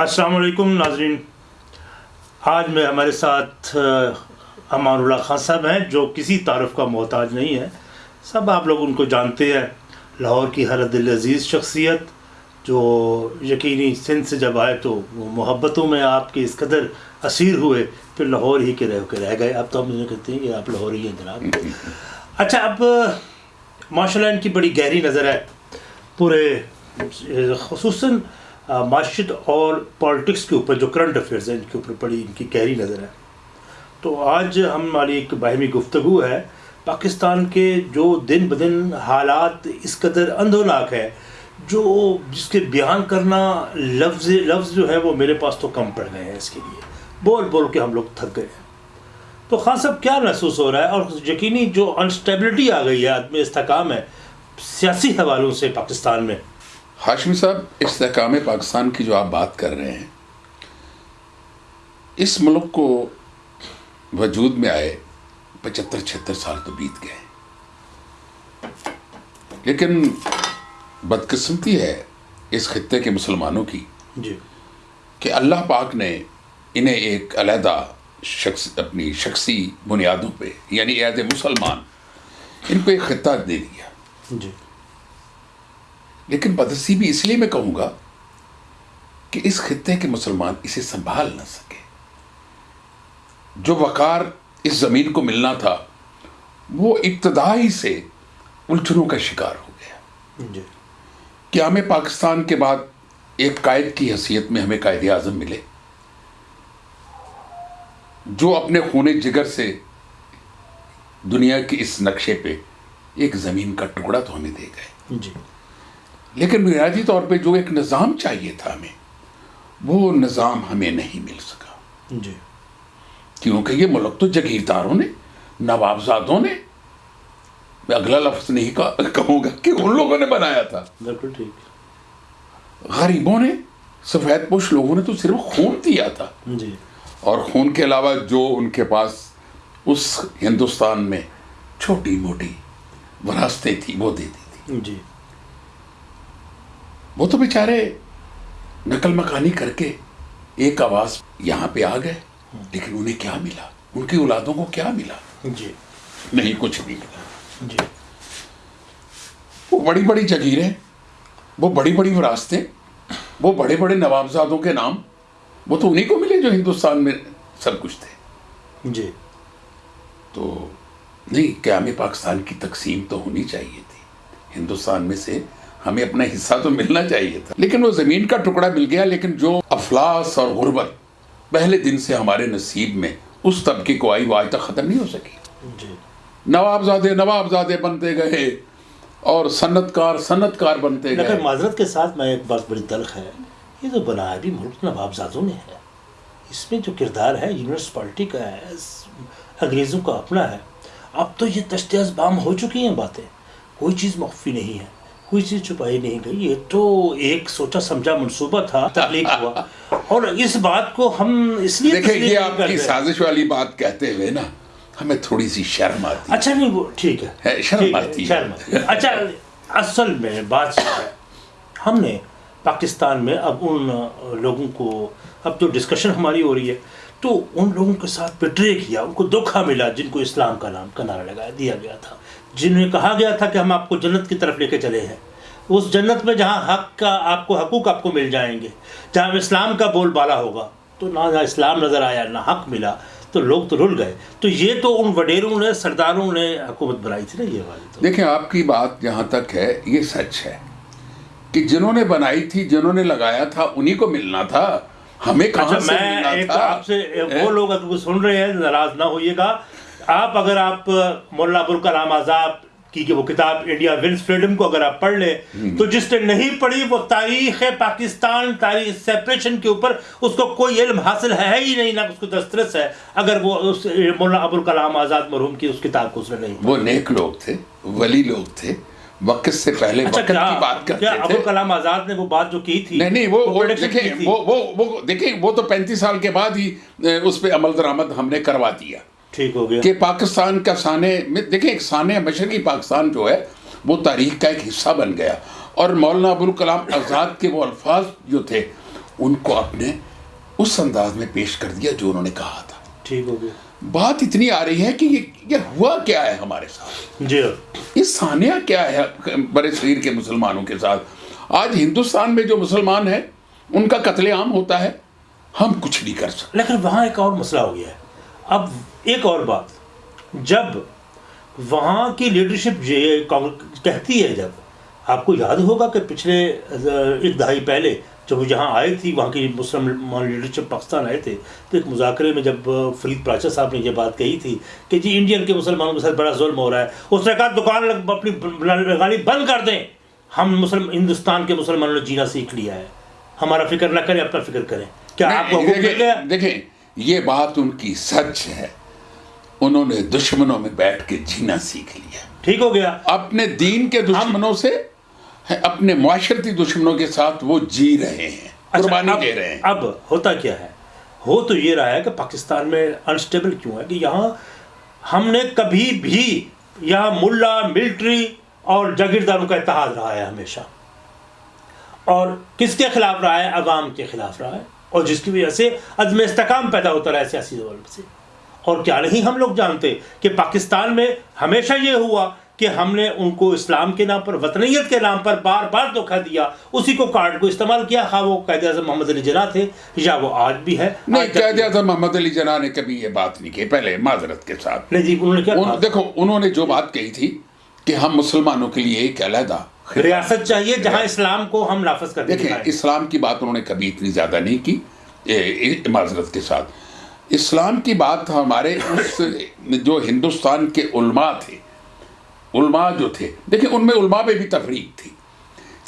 السلام علیکم ناظرین۔ آج میں ہمارے ساتھ امان اللہ خان صاحب ہیں، جو کسی تعارف کا محتاج نہیں ہے سب آپ لوگ ان کو جانتے ہیں۔ لاہور کی ہر دل عزیز شخصیت، جو یقینی سندھ سے جب آئے تو وہ محبتوں میں آپ کے اس قدر اسیر ہوئے، پھر لاہور ہی کے رہ کے رہ گئے۔ اب تو ہم کہتے ہیں کہ آپ لاہور ہی ہیں جناب۔ اچھا اب ماشاء اللہ ان کی بڑی گہری نظر ہے۔ پورے، خصوصاً معاشت اور پالیٹکس کے اوپر جو کرنٹ افیئرز ہیں، ان کے اوپر بڑی ان کی گہری نظر ہے۔ تو آج ہماری ایک باہمی گفتگو ہے۔ پاکستان کے جو دن بدن حالات اس قدر اندھوناک ہے جو جس کے بیان کرنا لفظ لفظ جو ہے، وہ میرے پاس تو کم پڑ گئے ہیں اس کے لیے۔ بول بول کے ہم لوگ تھک گئے ہیں۔ تو خان صاحب، کیا محسوس ہو رہا ہے؟ اور یقینی جو انسٹیبلٹی آ گئی ہے، آدمی استحکام ہے، سیاسی حوالوں سے پاکستان میں۔ ہاشمی صاحب استحکام پاکستان کی جو آپ بات کر رہے ہیں اس ملک کو وجود میں آئے پچہتر چھہتر سال تو بیت گئے لیکن بدقسمتی ہے اس خطے کے مسلمانوں کی جی۔ کہ اللہ پاک نے انہیں ایک علیحدہ شخص اپنی شخصی بنیادوں پہ یعنی عہد مسلمان ان کو ایک خطہ دے دیا۔ جی۔ لیکن بدسی بھی اس لیے میں کہوں گا کہ اس خطے کے مسلمان اسے سنبھال نہ سکے۔ جو وقار اس زمین کو ملنا تھا وہ ابتدائی سے الجھنوں کا شکار ہو گیا۔ جی۔ کیا ہمیں پاکستان کے بعد ایک قائد کی حیثیت میں ہمیں قائد اعظم ملے؟ جو اپنے خون جگر سے دنیا کے اس نقشے پہ ایک زمین کا ٹکڑا تو ہمیں دے گئے۔ جی۔ لیکن بنیادی طور پہ جو ایک نظام چاہیے تھا ہمیں وہ نظام ہمیں نہیں مل سکا۔ جی۔ کیونکہ یہ ملک تو جگیرداروں نے نوابزادوں نے میں اگلا لفظ نہیں کہوں گا کہ ان لوگوں نے بنایا تھا۔ بالکل ٹھیک۔ غریبوں نے سفید پوش لوگوں نے تو صرف خون دیا تھا۔ جی۔ اور خون کے علاوہ جو ان کے پاس اس ہندوستان میں چھوٹی موٹی وراثتیں تھیں وہ دے دی تھی۔ جی۔ وہ تو بیچارے نقل مکانی کر کے ایک آواز یہاں پہ آ گئے لیکن انہیں کیا ملا؟ ان کی اولادوں کو کیا ملا؟ جی۔ نہیں کچھ نہیں ملا۔ جی۔ وہ بڑی بڑی جگیریں وہ بڑی بڑی وراثتیں وہ بڑے بڑے نوابزادوں کے نام وہ تو انہیں کو ملے جو ہندوستان میں سب کچھ تھے۔ جی۔ تو نہیں قیام پاکستان کی تقسیم تو ہونی چاہیے تھی۔ ہندوستان میں سے ہمیں اپنا حصہ تو ملنا چاہیے تھا۔ لیکن وہ زمین کا ٹکڑا مل گیا لیکن جو افلاس اور غربت پہلے دن سے ہمارے نصیب میں اس طبقے کو آئی وہ آج تک ختم نہیں ہو سکی۔ جی۔ نوابزادے نوابزادے بنتے گئے اور صنعت کار صنعت کار بنتے گئے۔ معذرت کے ساتھ میں ایک بات بڑی تلخ ہے یہ جو بنایا بھی ملک نوابزادوں نے ہے۔ اس میں جو کردار ہے یونیورسپلٹی کا ہے انگریزوں کا اپنا ہے۔ اب تو یہ تشت ازبام ہو چکی ہیں باتیں۔ کوئی چیز مخفی نہیں ہے۔ کوئی چیز چھپائی نہیں گئی یہ تو ایک سوچا سمجھا منصوبہ تھا تخلیق ہوا اور اس بات کو ہم اس لیے دیکھیں یہ آپ کی۔ سازش والی بات کہتے ہوئے نا ہمیں تھوڑی سی شرم آتی اچھا نہیں وہ ٹھیک ہے شرم آتی۔ شرم۔ اچھا اصل میں بات ہم نے پاکستان میں اب ان لوگوں کو اب جو ڈسکشن ہماری ہو رہی ہے تو ان لوگوں کے ساتھ بٹرے کیا ان کو دھوکھا ملا جن کو اسلام کا نام کا نعرہ لگایا دیا گیا تھا جنہیں کہا گیا تھا کہ ہم آپ کو جنت کی طرف لے کے چلے ہیں اس جنت میں جہاں حق کا آپ کو حقوق آپ کو مل جائیں گے جہاں اسلام کا بول بالا ہوگا تو نہ اسلام نظر آیا نہ حق ملا تو لوگ تو رل گئے۔ تو یہ تو ان وڈیروں نے سرداروں نے حکومت بنائی تھی نا یہ والی تو۔ دیکھیں آپ کی بات جہاں تک ہے یہ سچ ہے کہ جنہوں نے بنائی تھی جنہوں نے لگایا تھا انہی کو ملنا تھا ہمیں اچھا کہاں سے میں ملنا تھا؟ آپ سے وہ لوگ اگر سن رہے ہیں ناراض نہ ہوئیے گا۔ آپ اگر آپ مولانا ابوالکلام آزاد کی کہ وہ کتاب انڈیا ونس فریڈم کو اگر آپ پڑھ لیں تو جس نے نہیں پڑھی وہ تاریخ پاکستان تاریخ سیپریشن کے اوپر اس کو کوئی علم حاصل ہے ہی نہیں نہ اس کو دسترس ہے۔ اگر وہ اس مولانا ابوالکلام آزاد مرحوم کی اس کتاب کو اس نے نہیں وہ نیک لوگ تھے ولی لوگ تھے۔ وقت سے پہلے اچھا وقت کی بات کرتے تھے۔ ابوالکلام آزاد نے وہ بات جو کی تھی؟ نہیں نہیں وہ دیکھیں۔ وہ وہ وہ دیکھیں وہ تو پینتیس سال کے بعد ہی اس پہ عمل درآمد ہم نے کروا دیا۔ ٹھیک ہو گیا۔ کہ پاکستان کا سانے میں دیکھیں ایک سانے مشرقی پاکستان جو ہے وہ تاریخ کا ایک حصہ بن گیا۔ اور مولانا ابوالکلام آزاد کے وہ الفاظ جو تھے ان کو اپنے اس انداز میں پیش کر دیا جو انہوں نے کہا تھا۔ ٹھیک ہو گیا۔ بات اتنی آ رہی ہے کہ یہ ہوا کیا ہے ہمارے ساتھ؟ جی۔ یہ سانیہ کیا ہے برے صغیر کے مسلمانوں کے ساتھ؟ آج ہندوستان میں جو مسلمان ہیں ان کا قتل عام ہوتا ہے۔ ہم کچھ نہیں کر سکتے۔ لیکن وہاں ایک اور مسئلہ ہو گیا۔ ہے اب ایک اور بات جب وہاں کی لیڈرشپ کہتی ہے جب آپ کو یاد ہوگا کہ پچھلے ایک دہائی پہلے جب وہ یہاں آئے تھی وہاں کی مسلم لیڈرشپ پاکستان آئے تھے تو ایک مذاکرے میں جب فرید پراچا صاحب نے یہ بات کہی تھی کہ جی انڈین کے مسلمانوں کے ساتھ بڑا ظلم ہو رہا ہے اس نے کہا دکان اپنی لگانی بند کر دیں ہم مسلم ہندوستان کے مسلمانوں نے جینا سیکھ لیا ہے ہمارا فکر نہ کریں اپنا فکر کریں۔ کیا آپ کو دیکھیں یہ بات ان کی سچ ہے۔ انہوں نے دشمنوں میں بیٹھ کے جینا سیکھ لیا۔ ٹھیک ہو گیا۔ اپنے دین کے دشمنوں سے اپنے معاشرتی دشمنوں کے ساتھ وہ جی رہے ہیں اچھا، قربانی دے رہے ہیں۔ اب ہوتا کیا ہے؟ ہو تو یہ رہا ہے کہ پاکستان میں انسٹیبل کیوں ہے کہ یہاں ہم نے کبھی بھی یہاں ملا ملٹری اور جاگیرداروں کا اتحاد رہا ہے ہمیشہ۔ اور کس کے خلاف رہا ہے؟ عوام کے خلاف رہا ہے۔ اور جس کی وجہ سے عدم استحکام پیدا ہوتا رہا ہے سیاسی دول سے۔ اور کیا نہیں ہم لوگ جانتے کہ پاکستان میں ہمیشہ یہ ہوا کہ ہم نے ان کو اسلام کے نام پر وطنیت کے نام پر بار بار دھوکہ دیا اسی کو کارڈ کو استعمال کیا۔ خواہ وہ قائد اعظم محمد علی جناح تھے یا وہ آج بھی ہے نہیں قید اعظم محمد علی جناح نے کبھی یہ بات نہیں کی پہلے معذرت کے ساتھ۔ نہیں جی انہوں نے کیا ان- دیکھو انہوں نے جو بات کہی تھی کہ ہم مسلمانوں کے لیے ایک علیحدہ ریاست چاہیے جہاں اسلام کو ہم نافذ کر دیکھیں اسلام کی بات انہوں نے کبھی اتنی زیادہ نہیں کی معذرت کے ساتھ۔ اسلام کی بات ہمارے اس جو ہندوستان کے علماء تھے علماء جو تھے دیکھیں ان میں علماء میں بھی تفریق تھی۔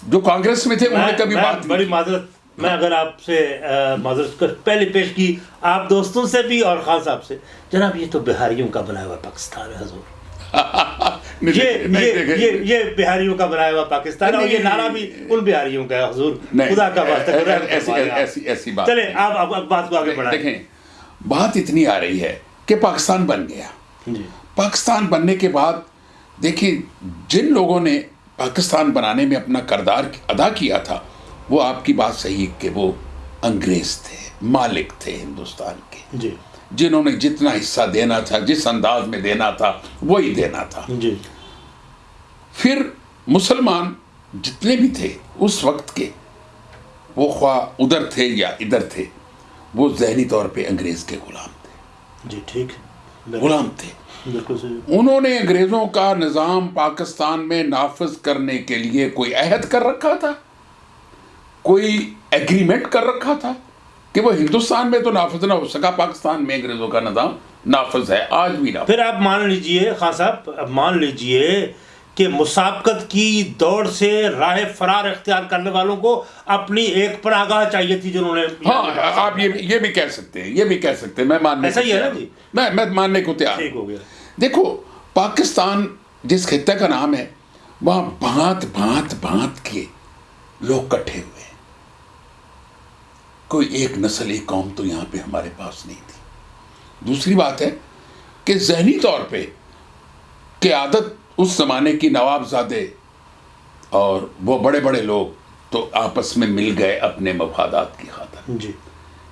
جو کانگریس میں تھے انہوں نے کبھی بات بڑی معذرت میں اگر آپ سے معذرت پہلے پیش کی آپ دوستوں سے بھی اور خان صاحب سے۔ جناب یہ تو بہاریوں کا بنایا ہوا پاکستان ہے حضور۔ یہ بہاریوں کا بنایا ہوا پاکستان ہے اور یہ نعرہ بھی ان بہاریوں کا ہے حضور۔ خدا کا واسطہ فرمائے آپ۔ بات کو آگے بڑھائیں۔ بات اتنی آ رہی ہے کہ پاکستان بن گیا۔ جی۔ پاکستان بننے کے بعد دیکھیں جن لوگوں نے پاکستان بنانے میں اپنا کردار ادا کیا تھا وہ آپ کی بات صحیح کہ وہ انگریز تھے مالک تھے ہندوستان کے۔ جی۔ جنہوں نے جتنا حصہ دینا تھا جس انداز میں دینا تھا وہی دینا تھا۔ جی۔ پھر مسلمان جتنے بھی تھے اس وقت کے وہ خواہ ادھر تھے یا ادھر تھے وہ ذہنی طور پہ انگریز کے غلام تھے۔ جی ٹھیک۔ غلام تھے۔ انہوں نے انگریزوں کا نظام پاکستان میں نافذ کرنے کے لیے کوئی عہد کر رکھا تھا؟ کوئی ایگریمنٹ کر رکھا تھا کہ وہ ہندوستان میں تو نافذ نہ ہو سکا پاکستان میں انگریزوں کا نظام نافذ ہے آج بھی نافذ پھر آپ مان لیجیے خان صاحب مان لیجیے کہ مسابقت کی دوڑ سے راہ فرار اختیار کرنے والوں کو اپنی ایک پناگاہ چاہیے تھی جنہوں نے ہاں آپ یہ یہ بھی کہہ سکتے ہیں یہ بھی کہہ سکتے ہیں میں ماننے ایسا ہی ہے نا۔ جی؟ میں میں ماننے کو تیار ٹھیک ہو گیا دیکھو پاکستان جس خطے کا نام ہے وہاں بھانت بھانت بھانت کے لوگ کٹھے ہوئے ہیں کوئی ایک نسل ایک قوم تو یہاں پہ ہمارے پاس نہیں تھی دوسری بات ہے کہ ذہنی طور پہ قیادت اس زمانے کی نواب زادے اور وہ بڑے بڑے لوگ تو آپس میں مل گئے اپنے مفادات کی خاطر۔ جی۔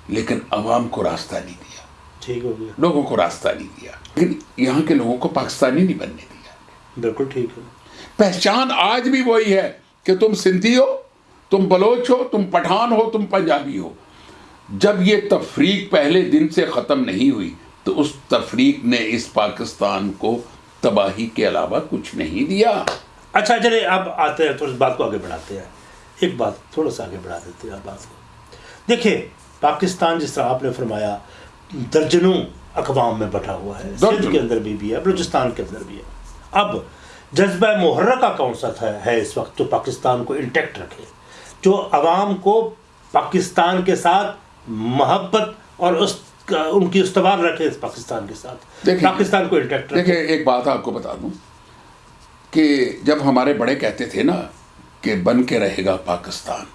لیکن عوام کو راستہ نہیں دیا۔ ٹھیک ہو گیا۔ لوگوں کو راستہ نہیں دیا۔ لیکن یہاں کے لوگوں کو پاکستانی نہیں بننے دیا۔ بالکل ٹھیک ہے پہچان آج بھی وہی ہے کہ تم سندھی ہو تم بلوچ ہو تم پٹھان ہو تم پنجابی ہو۔ جب یہ تفریق پہلے دن سے ختم نہیں ہوئی تو اس تفریق نے اس پاکستان کو تباہی کے علاوہ کچھ نہیں دیا۔ اچھا چلے اب آتے ہیں تھوڑا بات کو آگے بڑھاتے ہیں۔ ایک بات تھوڑا سا آگے بڑھا دیتے ہیں بات کو۔ دیکھیں پاکستان جس طرح آپ نے فرمایا درجنوں اقوام میں بٹھا ہوا ہے۔ سندھ۔ کے اندر بھی بھی ہے بلوچستان کے اندر بھی ہے۔ اب جذبہ محرکہ کون سا تھا ہے اس وقت جو پاکستان کو انٹیکٹ رکھے جو عوام کو پاکستان کے ساتھ محبت اور اس ان کی استوار رکھے اس پاکستان کے ساتھ۔ دیکھیں- پاکستان کو انٹیکٹ دیکھیں ایک بات آپ کو بتا دوں کہ جب ہمارے بڑے کہتے تھے نا کہ بن کے رہے گا پاکستان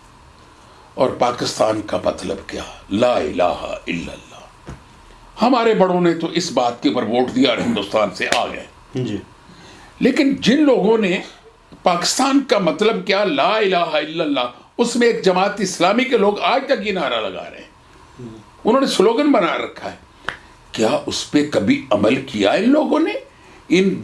اور پاکستان کا مطلب کیا؟ لا الہ الا اللہ۔ ہمارے بڑوں نے تو اس بات کے اوپر ووٹ دیا اور ہندوستان سے آ گئے۔ جی۔ لیکن جن لوگوں نے پاکستان کا مطلب کیا؟ لا الہ الا اللہ اس میں ایک جماعت اسلامی کے لوگ آج تک یہ نعرہ لگا رہے ہیں۔ انہوں نے سلوگن بنا رکھا ہے۔ کیا اس پہ کبھی عمل کیا ان لوگوں نے؟ ان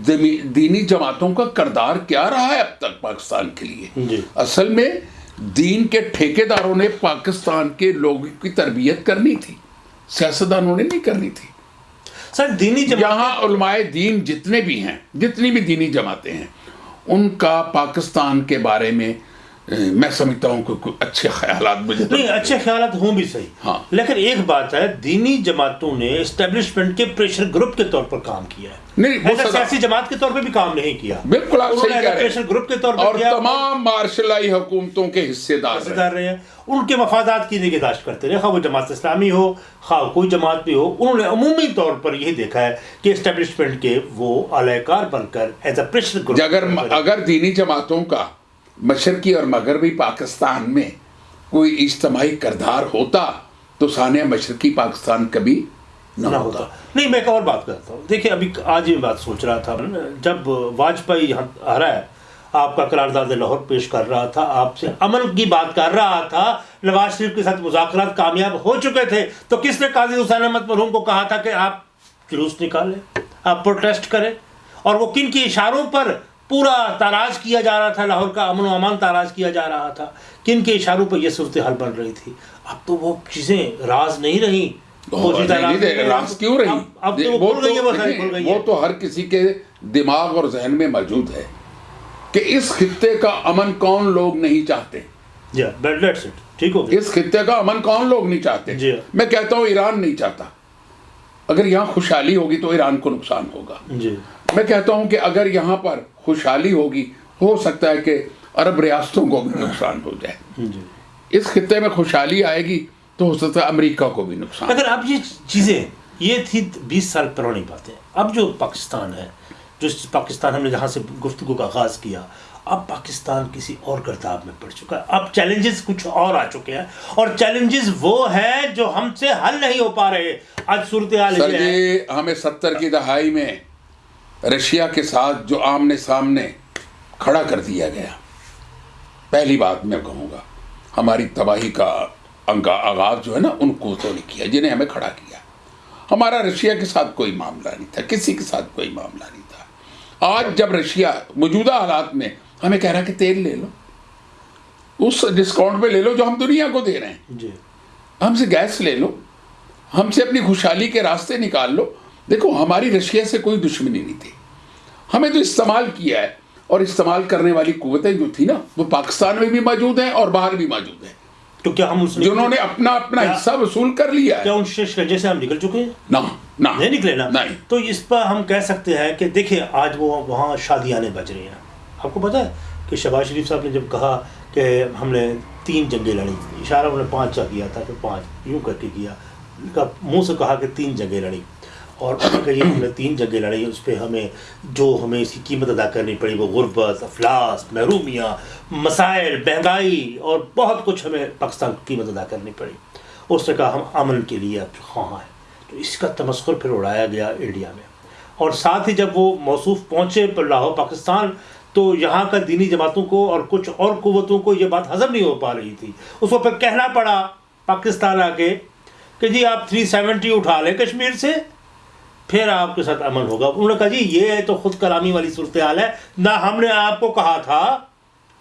دینی جماعتوں کا کردار کیا رہا ہے اب تک پاکستان کے لیے؟ جی۔ اصل میں دین کے ٹھیکے داروں نے پاکستان کے لوگوں کی تربیت کرنی تھی۔ سیاستدانوں نے نہیں کرنی تھی۔ سر دینی یہاں علماء دین جتنے بھی ہیں جتنی بھی دینی جماعتیں ہیں ان کا پاکستان کے بارے میں میں سمجھتا ہوں کہ اچھے خیالات مجھے نہیں اچھے خیالات ہوں بھی صحیح۔ ہاں۔ لیکن ایک بات ہے دینی جماعتوں نے اسٹیبلشمنٹ کے پریشر گروپ کے طور پر کام کیا ہے۔ نہیں سیاسی جماعت کے طور پہ بھی کام نہیں کیا۔ بالکل آپ صحیح کہہ رہے پریشر گروپ کے طور ہیں پر اور تمام مارشلائی حکومتوں کے حصے دار رہے ہیں۔ ان کے مفادات کی نگہداشت کرتے رہے۔ خواہ وہ جماعت اسلامی ہو خواہ کوئی جماعت بھی ہو انہوں نے عمومی طور پر یہی دیکھا ہے کہ اسٹیبلشمنٹ کے وہ اعلی کار بن کر ایز اے پریشر گروپ اگر اگر دینی جماعتوں کا مشرقی اور مغربی پاکستان میں کوئی اجتماعی کردار ہوتا تو سانیہ مشرقی پاکستان کبھی نہ ہوتا۔ نہیں میں ایک اور بات کرتا ہوں۔ دیکھیے ابھی آج یہ بات سوچ رہا تھا۔ جب واجپئی رہا ہے آپ کا قرارداد لاہور پیش کر رہا تھا آپ سے امن کی بات کر رہا تھا نواز شریف کے ساتھ مذاکرات کامیاب ہو چکے تھے تو کس نے قاضی حسین احمد مرحوم کو کہا تھا کہ آپ جلوس نکالیں آپ پروٹیسٹ کریں؟ اور وہ کن کے اشاروں پر پورا تاراج کیا جا رہا تھا لاہور کا امن و امان تاراج کیا جا رہا تھا۔ کن کے اشاروں پر یہ صورتحال بن رہی تھی؟ اب تو وہ چیزیں راز نہیں نہیں راز کیوں رہی؟ اب- تو وہ تو ہر کسی کے دماغ اور ذہن میں موجود ہے کہ اس خطے کا امن کون لوگ نہیں چاہتے۔ جی گیا۔ اس خطے کا امن کون لوگ نہیں چاہتے؟ جی۔ میں کہتا ہوں ایران نہیں چاہتا۔ اگر یہاں خوشحالی ہوگی تو ایران کو نقصان ہوگا۔ جی۔ میں کہتا ہوں کہ اگر یہاں پر خوشحالی ہوگی ہو سکتا ہے کہ عرب ریاستوں کو بھی نقصان ہو جائے۔ جی۔ اس خطے میں خوشحالی آئے گی تو ہو سکتا ہے امریکہ کو بھی نقصان۔ اگر اب یہ چیزیں یہ تھی بیس سال پرانی باتیں۔ اب جو پاکستان ہے جو پاکستان ہم نے جہاں سے گفتگو کا آغاز کیا اب پاکستان کسی اور گرداب میں پڑ چکا ہے۔ اب چیلنجز کچھ اور آ چکے ہیں۔ اور چیلنجز وہ ہیں جو ہم سے حل نہیں ہو پا رہے۔ آج صورتحال جی ہمیں ستر کی دہائی میں رشیا کے ساتھ جو آمنے سامنے کھڑا کر دیا گیا۔ پہلی بات میں کہوں گا ہماری تباہی کا آغاز جو ہے نا ان قوتوں نے کیا جنہیں ہمیں کھڑا کیا۔ ہمارا رشیا کے ساتھ کوئی معاملہ نہیں تھا کسی کے ساتھ کوئی معاملہ نہیں تھا۔ آج جب رشیا موجودہ حالات میں ہمیں کہہ رہا کہ تیل لے لو اس ڈسکاؤنٹ پہ لے لو جو ہم دنیا کو دے رہے ہیں۔ جی۔ ہم سے گیس لے لو ہم سے اپنی خوشحالی کے راستے نکال لو۔ دیکھو ہماری رشیا سے کوئی دشمنی نہیں تھی۔ ہمیں تو استعمال کیا ہے اور استعمال کرنے والی قوتیں جو تھی نا وہ پاکستان میں بھی موجود ہیں اور باہر بھی موجود ہیں۔ تو کیا ہم اس جنہوں نے اپنا اپنا حصہ وصول کر لیا ہے۔ کیا ان شکنجے سے ہم نکل چکے ہیں؟ نہ نہ۔ نہیں نکلے نا؟ نہیں۔ تو اس پر ہم کہہ سکتے ہیں کہ دیکھیں آج وہ وہاں شادیاں بج رہی ہیں۔ آپ کو پتا ہے کہ شہباز شریف صاحب نے جب کہا کہ ہم نے تین جنگیں لڑی اشارہ انہوں نے پانچ کا کیا تھا کہ پانچ یوں کر کے کیا۔ منہ سے کہا کہ تین جنگیں لڑی اور انہوں ہم نے تین جنگیں لڑی اس پہ ہمیں جو ہمیں اس کی قیمت ادا کرنی پڑی، وہ غربت، افلاس، محرومیاں، مسائل، مہنگائی اور بہت کچھ ہمیں پاکستان کو قیمت ادا کرنی پڑی۔ اس نے کہا، ہم امن کے لیے اب خواہاں ہیں۔ تو اس کا تمسخر پھر اڑایا گیا انڈیا میں۔ اور ساتھ ہی جب وہ موصوف پہنچے پر لاہور، پاکستان، تو یہاں کا دینی جماعتوں کو اور کچھ اور قوتوں کو یہ بات ہضم نہیں ہو پا رہی تھی۔ اس کو پھر کہنا پڑا پاکستان آ کے کہ جی آپ تھری سیونٹی اٹھا لیں کشمیر سے۔ پھر آپ کے ساتھ امن ہوگا۔ انہوں نے کہا جی یہ تو خود کلامی والی صورتحال ہے۔ نہ ہم نے آپ کو کہا تھا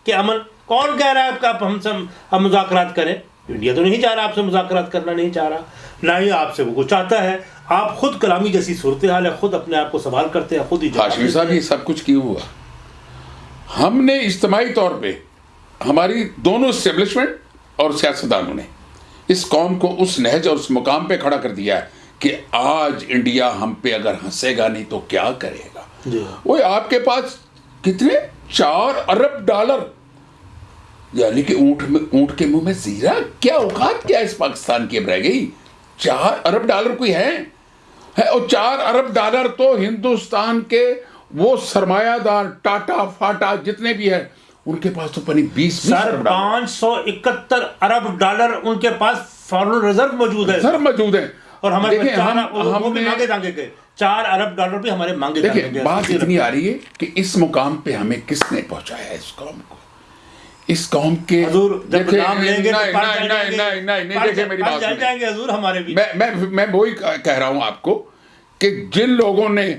کہ امن کون کہہ رہا ہے کہ آپ ہم سے، ہم مذاکرات کریں؟ انڈیا تو نہیں چاہ رہا آپ سے مذاکرات کرنا، نہیں چاہ رہا۔ نہ ہی آپ سے وہ کچھ چاہتا ہے۔ آپ خود کلامی جیسی صورتحال ہے، خود اپنے آپ کو سوال کرتے ہیں، خود ہی ہاشمی صاحب، یہ سب کچھ کیوں ہوا؟ ہم نے اجتماعی طور پہ ہماری دونوں اسٹیبلشمنٹ اور سیاستدانوں نے اس قوم کو اس نہج اور اس مقام پہ کھڑا کر دیا ہے۔ کہ آج انڈیا ہم پہ اگر ہنسے گا نہیں تو کیا کرے گا؟ جی۔ وہ آپ کے پاس کتنے؟ چار ارب ڈالر۔ یعنی کہ اونٹ میں اونٹ کے منہ میں زیرہ؟ کیا اوقات کیا اس پاکستان کی اب رہ گئی؟ چار ارب ڈالر کوئی ہے ہے اور چار ارب ڈالر تو ہندوستان کے وہ سرمایہ دار ٹاٹا فاٹا جتنے بھی ہیں ان کے پاس تو پنی بیس پانچ سو اکہتر ارب ڈالر ان کے پاس فارن ریزرو موجود ہے۔ سر موجود ہیں۔ اور ہمارے چار مانگے گئے ارب ڈالر بھی ہمارے مانگے دیکھیں گئے بات اتنی آ رہی ہے کہ اس مقام پہ ہمیں کس نے پہنچایا ہے؟ اس قوم کو۔ اس قوم کے حضور جب نام لیں گے نہیں جائیں گے۔ حضور ہمارے بھی۔ میں وہی کہہ رہا ہوں آپ کو کہ جن لوگوں نے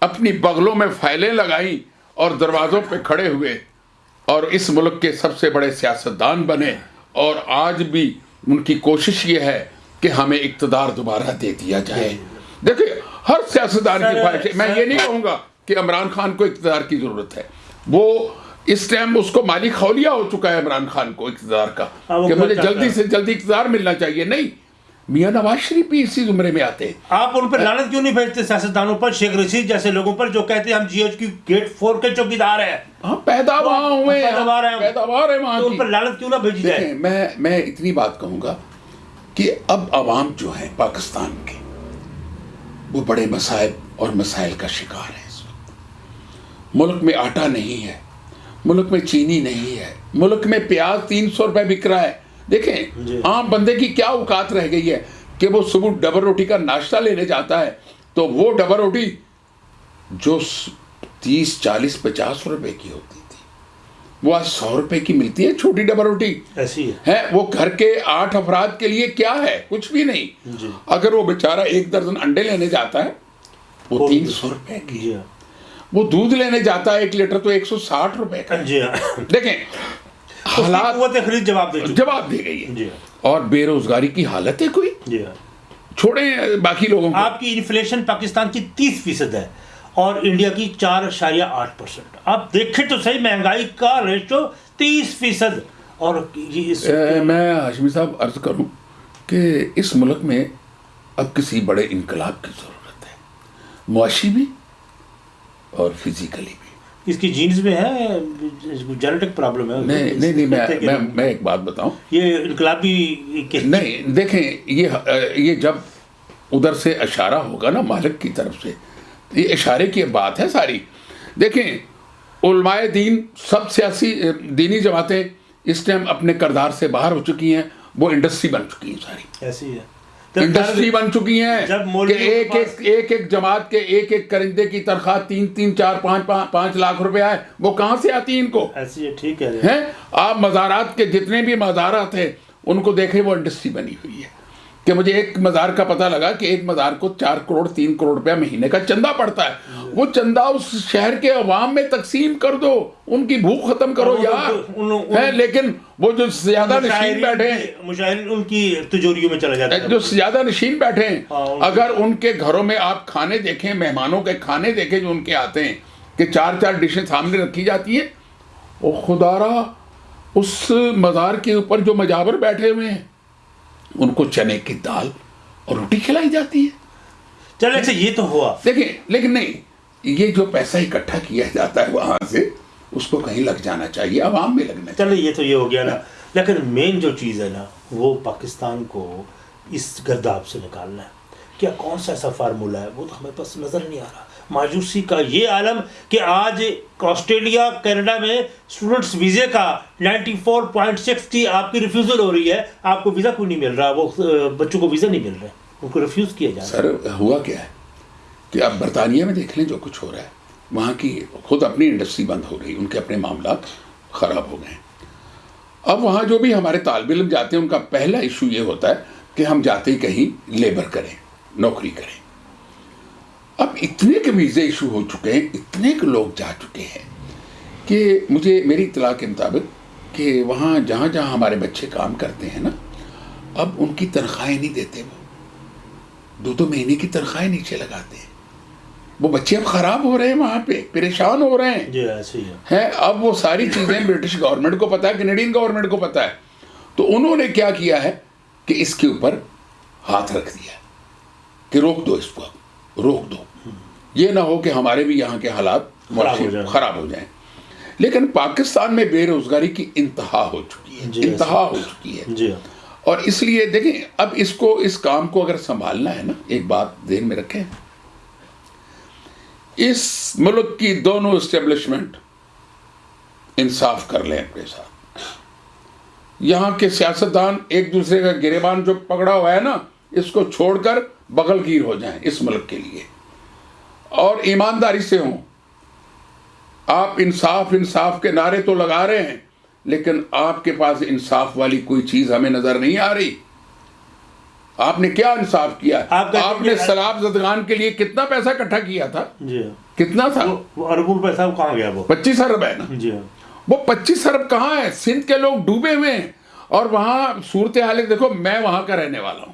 اپنی بغلوں میں فائلیں لگائیں اور دروازوں پہ کھڑے ہوئے اور اس ملک کے سب سے بڑے سیاستدان بنے اور آج بھی ان کی کوشش یہ ہے کہ ہمیں اقتدار دوبارہ دے دیا جائے۔ دیکھیں ہر سیاستدان کی خواہش ہے۔ میں یہ نہیں کہوں گا کہ عمران خان کو اقتدار کی ضرورت ہے۔ وہ اس ٹائم اس کو مالی خولیا ہو چکا ہے عمران خان کو اقتدار کا ہاں، کہ مجھے جلدی۔ سے جلدی اقتدار ملنا چاہیے۔ نہیں میاں نواز شریف بھی اسی زمرے میں آتے ہیں۔ آپ ان پر لعنت کیوں نہیں بھیجتے سیاستدانوں پر؟ شیخ رشید جیسے لوگوں پر جو کہتے ہیں ہم جی ایچ کی گیٹ فور کے چوکیدار ہیں۔ ہاں پیدا وہاں ہوئے ہیں، پیداوار ہیں۔ پیداوار ہے وہاں ان پر لعنت کیوں نہ بھیجی جائے؟ میں میں اتنی بات کہوں گا کہ اب عوام جو ہیں پاکستان کے وہ بڑے مسائب اور مسائل کا شکار ہے اس وقت۔ ملک میں آٹا نہیں ہے ملک میں چینی نہیں ہے ملک میں پیاز تین سو روپے بک رہا ہے۔ دیکھیں جی۔ عام بندے کی کیا اوقات رہ گئی ہے کہ وہ صبح ڈبل روٹی کا ناشتہ لینے جاتا ہے تو وہ ڈبل روٹی جو تیس چالیس پچاس روپے کی ہوتی وہ آج سو روپے کی ملتی ہے چھوٹی ڈبل روٹی۔ ایسی ہے۔ وہ گھر کے آٹھ افراد کے لیے کیا ہے؟ کچھ بھی نہیں۔ جی۔ اگر وہ بیچارہ ایک درجن انڈے لینے جاتا ہے وہ تین سو روپے کی۔ جی۔ وہ دودھ لینے جاتا ہے ایک لیٹر تو ایک سو ساٹھ روپے کا۔ جی۔ دیکھیں حالات جواب دے جواب دی گئی ہے۔ جی۔ اور بے روزگاری کی حالت ہے کوئی؟ چھوڑیں باقی لوگوں آپ کی انفلیشن پاکستان کی تیس فیصد ہے۔ اور انڈیا کی چار اشاریہ آٹھ پرسنٹ۔ آپ دیکھیں تو صحیح مہنگائی کا ریشو تیس فیصد۔ اور میں ہاشمی صاحب عرض کروں کہ اس ملک میں اب کسی بڑے انقلاب کی ضرورت ہے۔ معاشی بھی اور فزیکلی بھی۔ اس کی جینز میں ہے جینیٹک پرابلم ہے۔ نہیں نہیں میں میں ایک بات بتاؤں۔ یہ انقلابی نہیں دیکھیں یہ یہ جب ادھر سے اشارہ ہوگا نا مالک کی طرف سے یہ اشارے کی بات ہے ساری۔ دیکھیں علماء دین سب سیاسی دینی جماعتیں اس ٹائم اپنے کردار سے باہر ہو چکی ہیں وہ انڈسٹری بن چکی ہیں ساری۔ ایسی ہے۔ انڈسٹری بن چکی ہیں کہ ایک ایک ایک ایک جماعت کے ایک ایک کرندے کی تنخواہ تین تین چار پانچ پانچ لاکھ روپے آئے وہ کہاں سے آتی ان کو؟ ایسی ہے ٹھیک ہے آپ مزارات کے جتنے بھی مزارات ہیں ان کو دیکھیں وہ انڈسٹری بنی ہوئی ہے۔ کہ مجھے ایک مزار کا پتہ لگا کہ ایک مزار کو چار کروڑ تین کروڑ روپیہ مہینے کا چندہ پڑتا ہے۔ وہ چندہ اس شہر کے عوام میں تقسیم کر دو ان کی بھوک ختم کرو یار۔ لیکن وہ جو زیادہ نشین بیٹھے ہیں مشاہرین ان کی تجوریوں میں چلا جاتا ہے۔ جو زیادہ نشین بیٹھے ہیں ہاں، اگر ان کے گھروں میں آپ کھانے دیکھیں مہمانوں کے کھانے دیکھیں جو ان کے آتے ہیں کہ چار چار ڈشیں سامنے رکھی جاتی ہیں وہ خدارا اس مزار کے اوپر جو مجاور بیٹھے ہوئے ہیں ان کو چنے کی دال اور روٹی کھلائی جاتی ہے۔ چلے اچھا یہ تو ہوا۔ دیکھیں لیکن نہیں یہ جو پیسہ اکٹھا کیا جاتا ہے وہاں سے اس کو کہیں لگ جانا چاہیے عوام میں لگنا چاہیے۔ چلے یہ تو یہ ہو گیا نا۔ لیکن مین جو چیز ہے نا وہ پاکستان کو اس گرداب سے نکالنا ہے۔ کیا کون سا ایسا فارمولہ ہے؟ وہ تو ہمیں پاس نظر نہیں آ رہا۔ مایوسی کا یہ عالم کہ آج آسٹریلیا، کینیڈا میں اسٹوڈنٹس ویزے کا نائنٹی فور پوائنٹ سکس کی آپ کی ریفیوزل ہو رہی ہے، آپ کو ویزا کیوں نہیں مل رہا؟ وہ بچوں کو ویزا نہیں مل رہا ان کو ریفیوز کیا جا رہا سر، ہوا کیا ہے کہ اب برطانیہ میں دیکھ لیں جو کچھ ہو رہا ہے، وہاں کی خود اپنی انڈسٹری بند ہو گئی، ان کے اپنے معاملات خراب ہو گئے۔ ہیں اب وہاں جو بھی ہمارے طالب علم جاتے ہیں، ان کا پہلا ایشو یہ ہوتا ہے کہ ہم جاتے ہی کہیں لیبر کریں، نوکری کریں۔ اب اتنے کے ویزے ایشو ہو چکے ہیں اتنے کے لوگ جا چکے ہیں کہ مجھے میری اطلاع کے مطابق کہ وہاں جہاں جہاں ہمارے بچے کام کرتے ہیں نا اب ان کی تنخواہیں نہیں دیتے وہ۔ دو دو مہینے کی تنخواہیں نیچے لگاتے ہیں۔ وہ بچے اب خراب ہو رہے ہیں وہاں پہ پریشان ہو رہے ہیں۔ جی ہے۔ ہیں اب وہ ساری چیزیں برٹش گورنمنٹ کو پتا ہے کینیڈین گورنمنٹ کو پتا ہے۔ تو انہوں نے کیا کیا ہے کہ اس کے اوپر ہاتھ رکھ دیا کہ روک دو اس کو۔ اب روک دو۔ یہ نہ ہو کہ ہمارے بھی یہاں کے حالات خراب ہو جائیں۔ لیکن پاکستان میں بے روزگاری کی انتہا ہو چکی ہے۔ جی،۔ انتہا ہو چکی ہے۔ جی۔ اور اس لیے دیکھیں اب اس کو اس کام کو اگر سنبھالنا ہے نا ایک بات ذہن میں رکھیں۔ اس ملک کی دونوں اسٹیبلشمنٹ انصاف کر لیں اپنے ساتھ۔ یہاں کے سیاستدان ایک دوسرے کا گریبان جو پکڑا ہوا ہے نا اس کو چھوڑ کر بغل گیر ہو جائیں اس ملک کے لیے۔ اور ایمانداری سے ہوں۔ آپ انصاف انصاف کے نعرے تو لگا رہے ہیں لیکن آپ کے پاس انصاف والی کوئی چیز ہمیں نظر نہیں آ رہی۔ آپ نے کیا انصاف کیا؟ آپ نے سیلاب زدگان کے لیے کتنا پیسہ اکٹھا کیا تھا؟ جی۔ کتنا تھا؟ اربوں صاحب کہاں گیا وہ؟ پچیس ارب ہے نا؟ جی۔ وہ پچیس ارب کہاں ہے؟ سندھ کے لوگ ڈوبے ہوئے ہیں۔ اور وہاں صورتحال دیکھو میں وہاں کا رہنے والا ہوں۔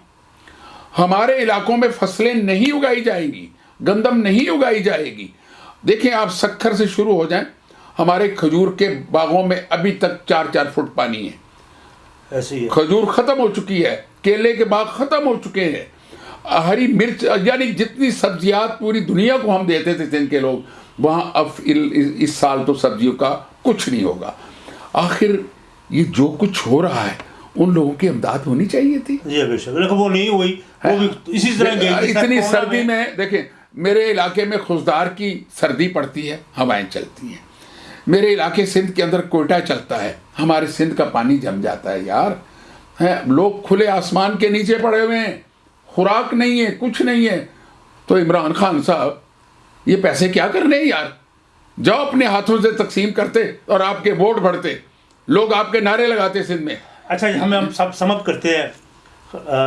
ہمارے علاقوں میں فصلیں نہیں اگائی جائیں گی گندم نہیں اگائی جائے گی۔ دیکھیں آپ سکھر سے شروع ہو جائیں ہمارے کھجور کے باغوں میں ابھی تک چار چار فٹ پانی ہے۔ کھجور ختم ہو چکی ہے کیلے کے باغ ختم ہو چکے ہیں۔ ہری مرچ یعنی جتنی سبزیات پوری دنیا کو ہم دیتے تھے سندھ کے لوگ وہاں اب اس سال تو سبزیوں کا کچھ نہیں ہوگا۔ آخر یہ جو کچھ ہو رہا ہے ان لوگوں کی امداد ہونی چاہیے تھی۔ جی بے شک۔ لیکن وہ نہیں ہوئی۔ وہ بھی اسی طرح گئی اتنی سردی میں دیکھیں میرے علاقے میں خزدار کی سردی پڑتی ہے ہوائیں چلتی ہیں۔ میرے علاقے سندھ کے اندر کوئٹہ چلتا ہے۔ ہمارے سندھ کا پانی جم جاتا ہے یار۔ لوگ کھلے آسمان کے نیچے پڑے ہوئے ہیں۔ خوراک نہیں ہے کچھ نہیں ہے۔ تو عمران خان صاحب یہ پیسے کیا کرنے ہیں یار؟ جاؤ اپنے ہاتھوں سے تقسیم کرتے اور آپ کے ووٹ بڑھتے۔ لوگ آپ کے نعرے لگاتے سندھ میں۔ اچھا ہمیں ہم سب سمت کرتے ہیں۔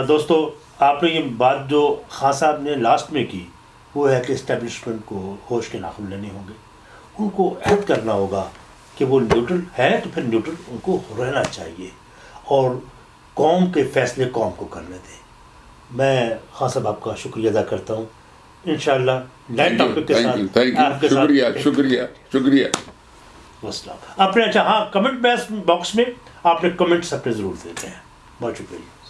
دوستو آپ نے یہ بات جو خان صاحب نے لاسٹ میں کی وہ ہے کہ اسٹیبلشمنٹ کو ہوش کے ناخن لینے ہوں گے۔ ان کو عہد کرنا ہوگا کہ وہ نیوٹرل ہے تو پھر نیوٹرل ان کو رہنا چاہیے۔ اور قوم کے فیصلے قوم کو کرنے دیں۔ میں خان صاحب آپ کا شکریہ ادا کرتا ہوں۔ انشاءاللہ نئے ٹاپک کے ساتھ آپ کے ساتھ شکریہ شکریہ شکریہ۔ وسلام۔ اپنے اچھا ہاں کمنٹ باکس میں آپ نے کمنٹس اپنے ضرور دیتے ہیں۔ بہت شکریہ۔